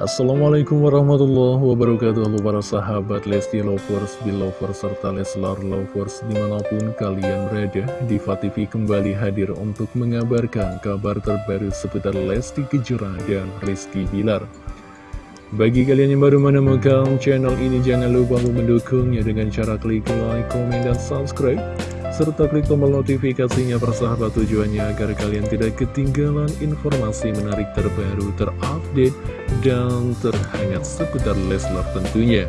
Assalamualaikum warahmatullahi wabarakatuh Halo para sahabat Lesti Lovers, Belovers, serta Leslar Lovers Di mana pun kalian berada Diva TV kembali hadir untuk mengabarkan kabar terbaru seputar Lesti Kejora dan Rizky Bilar. Bagi kalian yang baru menemukan channel ini Jangan lupa untuk mendukungnya dengan cara klik like, komen, dan subscribe serta klik tombol notifikasinya persahabat tujuannya agar kalian tidak ketinggalan informasi menarik terbaru, terupdate, dan terhangat seputar Leslar tentunya.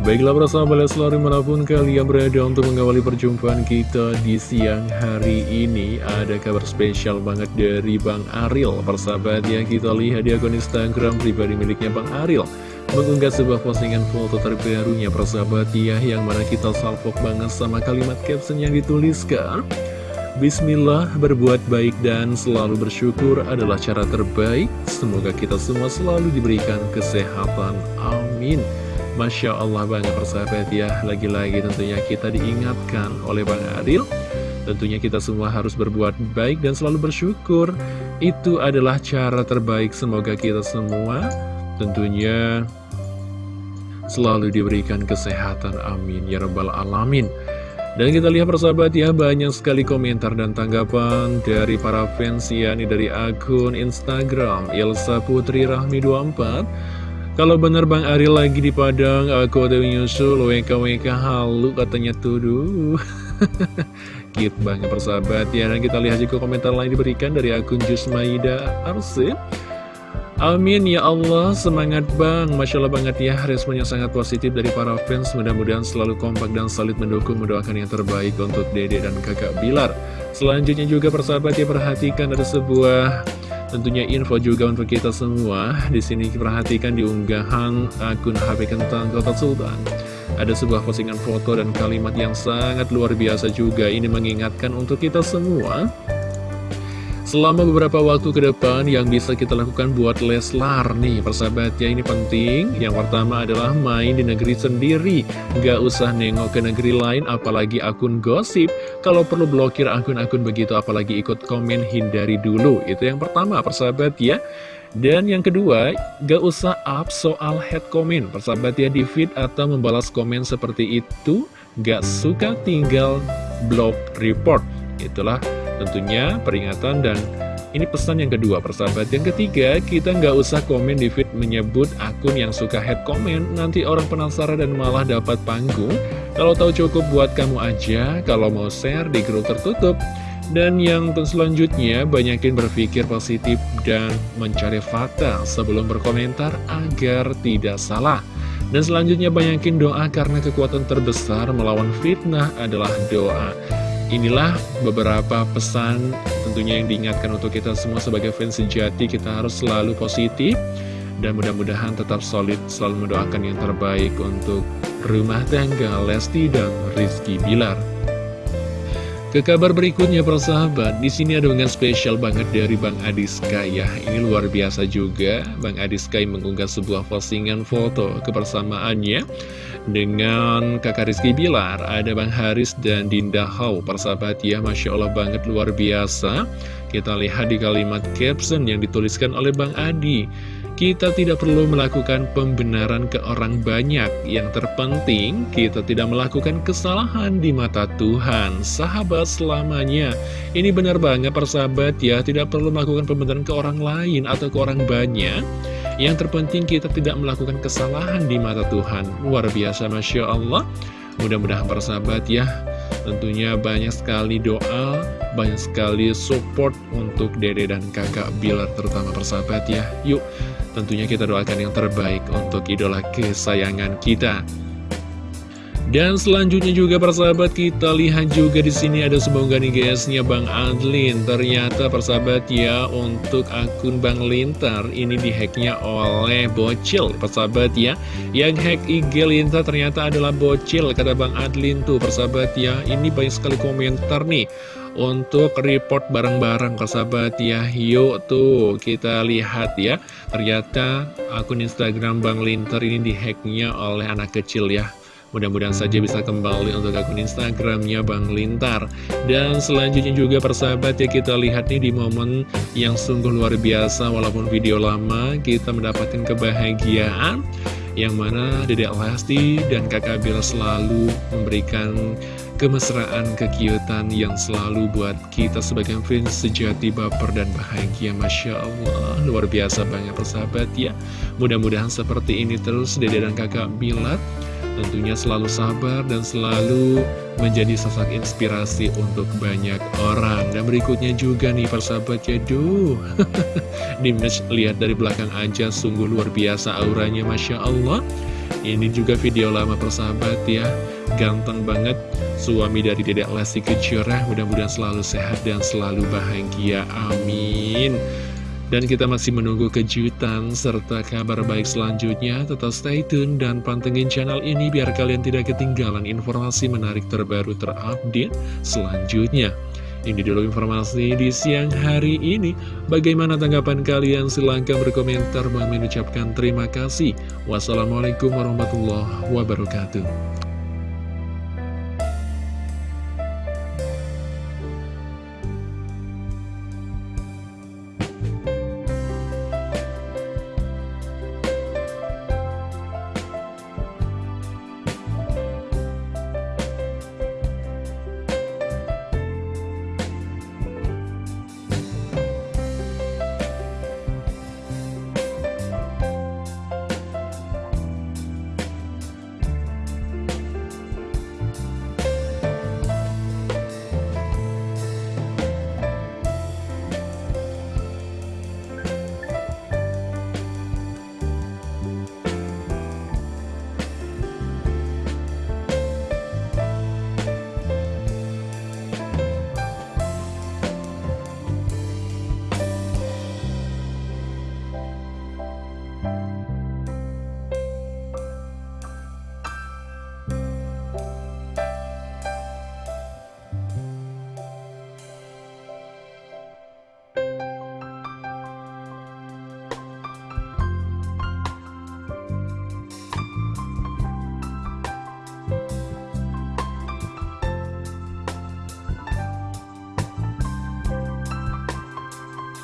Baiklah persahabat Leslar di mana pun kalian berada untuk mengawali perjumpaan kita di siang hari ini Ada kabar spesial banget dari Bang Aril Persahabat yang kita lihat di akun Instagram pribadi miliknya Bang Aril mengunggah sebuah postingan foto terbarunya persahabat ya yang mana kita salvok banget sama kalimat caption yang dituliskan. Bismillah berbuat baik dan selalu bersyukur adalah cara terbaik. Semoga kita semua selalu diberikan kesehatan. Amin. Masya Allah banget persahabat ya. Lagi-lagi tentunya kita diingatkan oleh Bang Adil. Tentunya kita semua harus berbuat baik dan selalu bersyukur. Itu adalah cara terbaik. Semoga kita semua tentunya selalu diberikan kesehatan amin. Ya rabbal alamin. Dan kita lihat persahabat ya banyak sekali komentar dan tanggapan dari para fans ya ini dari akun Instagram Ilsa Putri Rahmi 24 kalau benar Bang Ari lagi di Padang aku ada menyusul WKWK halu katanya tuduh. Cute banget persahabat ya. Dan kita lihat juga komentar lain diberikan dari akun Jusmaida Arsip Amin ya Allah, semangat bang. Masya Allah banget ya, responnya sangat positif dari para fans. Mudah-mudahan selalu kompak dan solid mendukung Mendoakan yang terbaik untuk dede dan kakak Bilar. Selanjutnya juga persahabat ya perhatikan ada sebuah tentunya info juga untuk kita semua. Di sini perhatikan di unggahan akun HP Kentang Kota Sultan. Ada sebuah postingan foto dan kalimat yang sangat luar biasa juga. Ini mengingatkan untuk kita semua Selama beberapa waktu ke depan yang bisa kita lakukan buat Leslar nih persahabat ya ini penting. Yang pertama adalah main di negeri sendiri. Gak usah nengok ke negeri lain apalagi akun gosip. Kalau perlu blokir akun-akun begitu apalagi ikut komen hindari dulu. Itu yang pertama persahabat ya. Dan yang kedua, gak usah up soal head comment Persahabat ya di feed atau membalas komen seperti itu Gak suka tinggal blog report. Itulah Tentunya peringatan dan ini pesan yang kedua persahabat Yang ketiga, kita nggak usah komen di feed menyebut akun yang suka head comment Nanti orang penasaran dan malah dapat panggung Kalau tahu cukup buat kamu aja Kalau mau share di grup tertutup dan yang selanjutnya, banyakin berpikir positif dan mencari fakta sebelum berkomentar agar tidak salah. Dan selanjutnya banyakin doa karena kekuatan terbesar melawan fitnah adalah doa. Inilah beberapa pesan tentunya yang diingatkan untuk kita semua sebagai fans sejati kita harus selalu positif dan mudah-mudahan tetap solid selalu mendoakan yang terbaik untuk rumah tangga Lesti dan Rizky Bilar. Ke kabar berikutnya persahabat, di sini ada dengan spesial banget dari Bang Adi Sky ya. Ini luar biasa juga, Bang Adi Sky mengunggah sebuah postingan foto kebersamaannya dengan kakak Rizky Bilar. Ada Bang Haris dan Dinda Hau, persahabat ya, Masya Allah banget luar biasa. Kita lihat di kalimat caption yang dituliskan oleh Bang Adi. Kita tidak perlu melakukan pembenaran ke orang banyak. Yang terpenting, kita tidak melakukan kesalahan di mata Tuhan. Sahabat selamanya. Ini benar banget persahabat ya, tidak perlu melakukan pembenaran ke orang lain atau ke orang banyak. Yang terpenting kita tidak melakukan kesalahan di mata Tuhan. Luar biasa, Masya Allah. Mudah-mudahan persahabat ya, tentunya banyak sekali doa, banyak sekali support untuk dede dan kakak Bilar terutama persahabat ya. Yuk, tentunya kita doakan yang terbaik untuk idola kesayangan kita. Dan selanjutnya juga persahabat kita lihat juga di sini ada sebuah nih guysnya Bang Adlin. Ternyata persahabat ya untuk akun Bang Lintar ini dihacknya oleh bocil persahabat ya. Yang hack IG Lintar ternyata adalah bocil kata Bang Adlin tuh persahabat ya. Ini banyak sekali komentar nih untuk report barang-barang persahabat ya Yuk tuh kita lihat ya. Ternyata akun Instagram Bang Lintar ini dihacknya oleh anak kecil ya. Mudah-mudahan saja bisa kembali untuk akun Instagramnya Bang Lintar. Dan selanjutnya juga persahabat ya kita lihat nih di momen yang sungguh luar biasa. Walaupun video lama kita mendapatkan kebahagiaan Yang mana Dedek Lesti dan kakak Bill selalu memberikan kemesraan, kekiutan yang selalu buat kita sebagai fans sejati baper dan bahagia. Masya Allah, luar biasa banget persahabat ya. Mudah-mudahan seperti ini terus Dede dan kakak Bilat Tentunya selalu sabar dan selalu menjadi sosok inspirasi untuk banyak orang. Dan berikutnya juga nih persahabat ya Duh. Dimas lihat dari belakang aja sungguh luar biasa auranya Masya Allah Ini juga video lama persahabat ya Ganteng banget suami dari Dedek Lesti Kejora Mudah-mudahan selalu sehat dan selalu bahagia Amin dan kita masih menunggu kejutan serta kabar baik selanjutnya. Tetap stay tune dan pantengin channel ini biar kalian tidak ketinggalan informasi menarik terbaru terupdate selanjutnya. Ini dulu informasi di siang hari ini. Bagaimana tanggapan kalian? Silahkan berkomentar. Bang mengucapkan terima kasih. Wassalamualaikum warahmatullahi wabarakatuh.